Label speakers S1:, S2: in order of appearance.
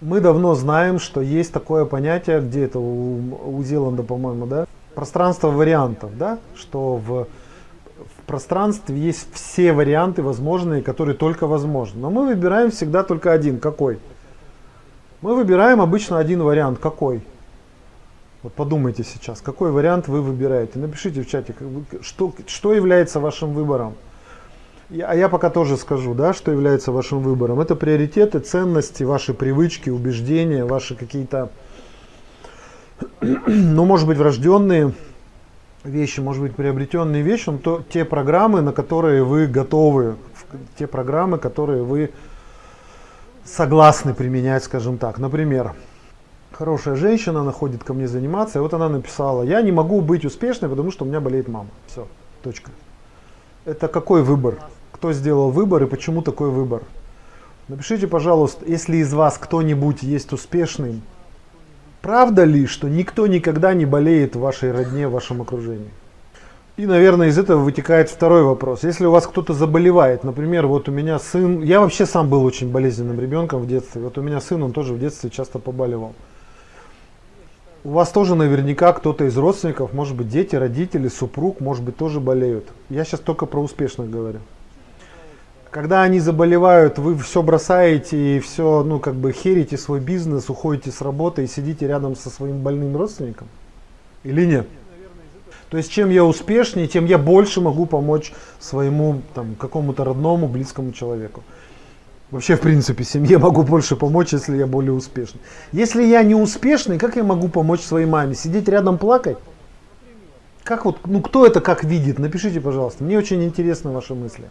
S1: Мы давно знаем, что есть такое понятие, где это у, у Зеланда, по-моему, да? Пространство вариантов, да? Что в, в пространстве есть все варианты возможные, которые только возможны. Но мы выбираем всегда только один. Какой? Мы выбираем обычно один вариант. Какой? Вот подумайте сейчас, какой вариант вы выбираете. Напишите в чате, что, что является вашим выбором. А я пока тоже скажу, да, что является вашим выбором. Это приоритеты, ценности, ваши привычки, убеждения, ваши какие-то, ну, может быть, врожденные вещи, может быть, приобретенные вещи, то, те программы, на которые вы готовы, те программы, которые вы согласны применять, скажем так. Например, хорошая женщина, она ходит ко мне заниматься, и вот она написала, я не могу быть успешной, потому что у меня болеет мама. Все, точка. Это какой выбор? Кто сделал выбор и почему такой выбор. Напишите, пожалуйста, если из вас кто-нибудь есть успешным, правда ли, что никто никогда не болеет в вашей родне, в вашем окружении? И, наверное, из этого вытекает второй вопрос. Если у вас кто-то заболевает, например, вот у меня сын, я вообще сам был очень болезненным ребенком в детстве, вот у меня сын, он тоже в детстве часто побаливал. У вас тоже наверняка кто-то из родственников, может быть дети, родители, супруг, может быть тоже болеют. Я сейчас только про успешных говорю. Когда они заболевают, вы все бросаете и все, ну, как бы херите свой бизнес, уходите с работы и сидите рядом со своим больным родственником? Или нет? То есть, чем я успешнее, тем я больше могу помочь своему, там, какому-то родному, близкому человеку. Вообще, в принципе, семье могу больше помочь, если я более успешный. Если я не успешный, как я могу помочь своей маме? Сидеть рядом плакать? Как вот, ну кто это как видит? Напишите, пожалуйста. Мне очень интересны ваши мысли.